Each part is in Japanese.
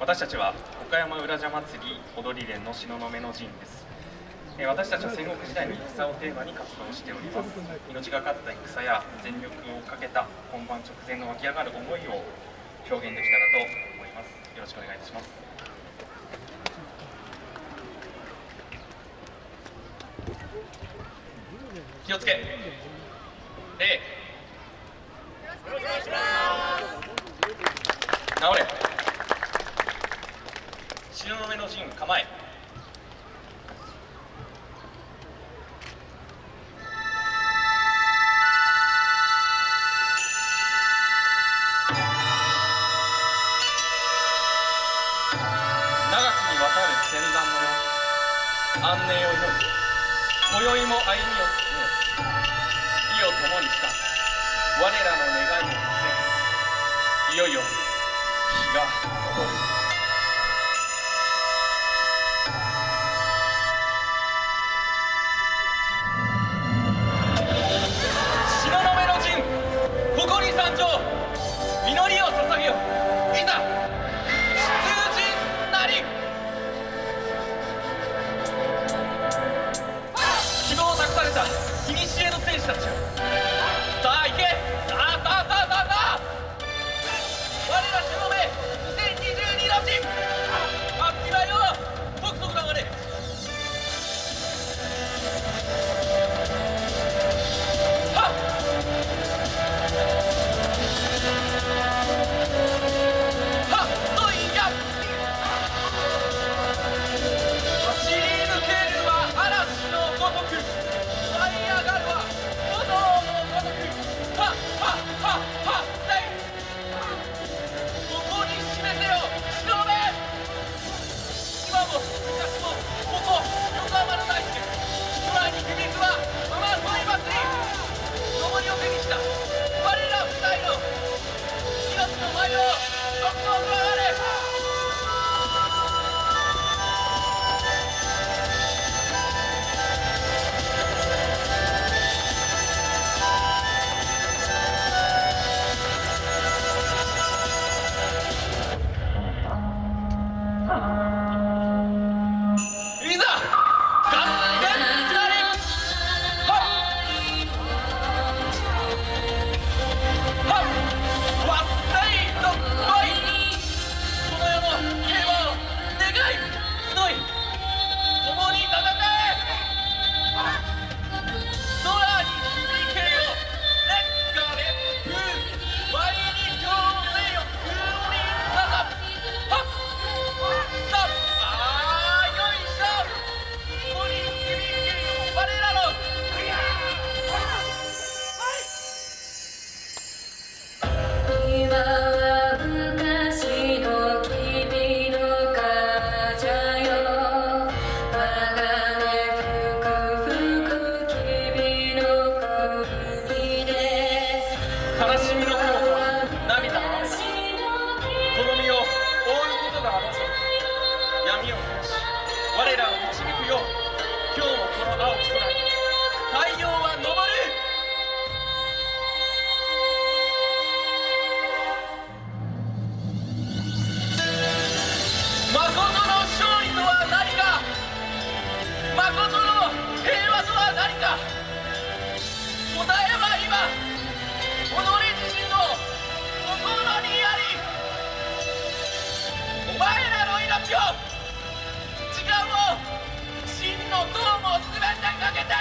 私たちは岡山浦社祭り踊り連の東雲の陣です。え私たちは戦国時代の戦をテーマに活動しております。命がかった戦や全力をかけた本番直前の湧き上がる思いを表現できたらと思います。よろしくお願いいたします。気をつけ。礼直れ東雲の陣構え長きにわ構え。長きにわたる戦乱の世。安寧を祈り今宵も歩みを進め意を共にした。我らの願いを見せいよいよ日が昇る。は誠の平和とは何か。答えは今己自身の心にあり。お前らの命を時間を真の友も全てかけて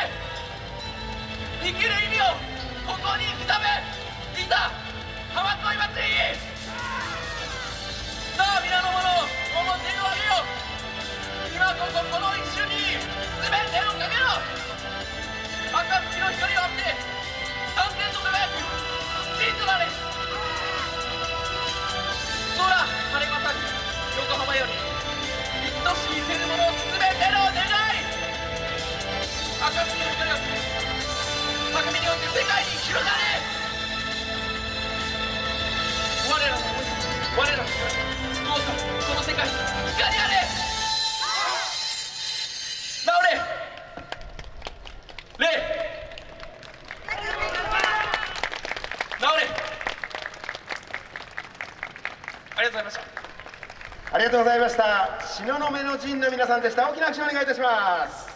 生きる意味をここに行くため。いざ浜恋祭りさあ皆の者面を上げよう今こそこの我らの思い我らの光どうかこの世界に光ありがとうございました。ありがとうございました。東雲の陣の皆さんでした。大きな拍手をお願いいたします。